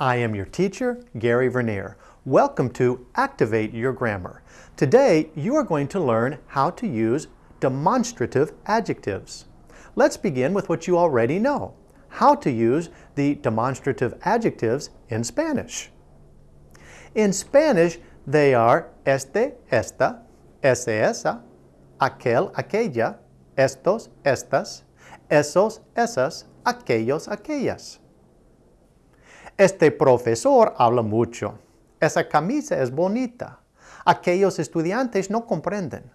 I am your teacher, Gary Vernier. Welcome to Activate Your Grammar. Today, you are going to learn how to use demonstrative adjectives. Let's begin with what you already know, how to use the demonstrative adjectives in Spanish. In Spanish, they are este, esta, ese, esa, aquel, aquella, estos, estas, esos, esas, aquellos, aquellas. Este profesor habla mucho. Esa camisa es bonita. Aquellos estudiantes no comprenden.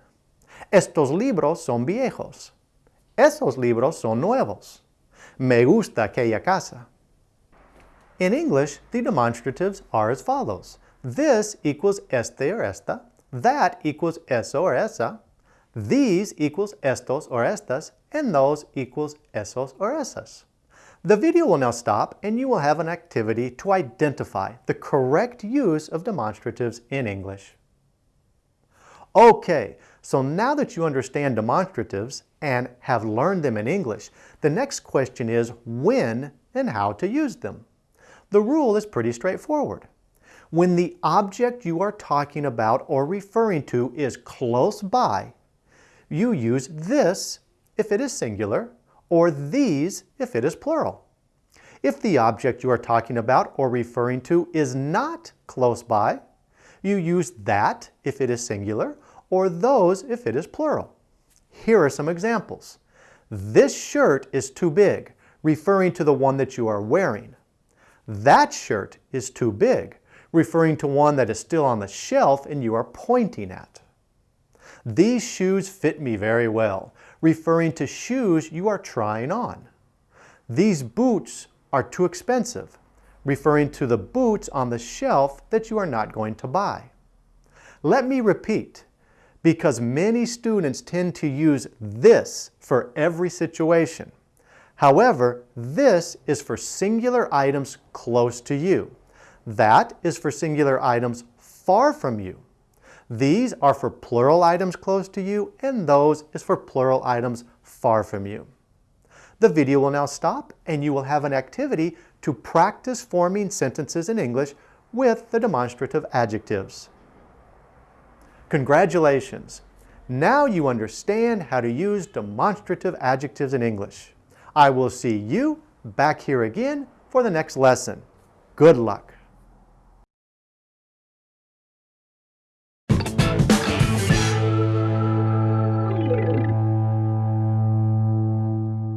Estos libros son viejos. Esos libros son nuevos. Me gusta aquella casa. In English, the demonstratives are as follows. This equals este or esta. That equals eso or esa. These equals estos or estas. And those equals esos or esas. The video will now stop and you will have an activity to identify the correct use of demonstratives in English. Okay, so now that you understand demonstratives and have learned them in English, the next question is when and how to use them. The rule is pretty straightforward. When the object you are talking about or referring to is close by, you use this if it is singular or these if it is plural. If the object you are talking about or referring to is not close by, you use that if it is singular or those if it is plural. Here are some examples. This shirt is too big, referring to the one that you are wearing. That shirt is too big, referring to one that is still on the shelf and you are pointing at. These shoes fit me very well, referring to shoes you are trying on. These boots are too expensive, referring to the boots on the shelf that you are not going to buy. Let me repeat, because many students tend to use this for every situation. However, this is for singular items close to you. That is for singular items far from you. These are for plural items close to you, and those is for plural items far from you. The video will now stop and you will have an activity to practice forming sentences in English with the demonstrative adjectives. Congratulations! Now you understand how to use demonstrative adjectives in English. I will see you back here again for the next lesson. Good luck!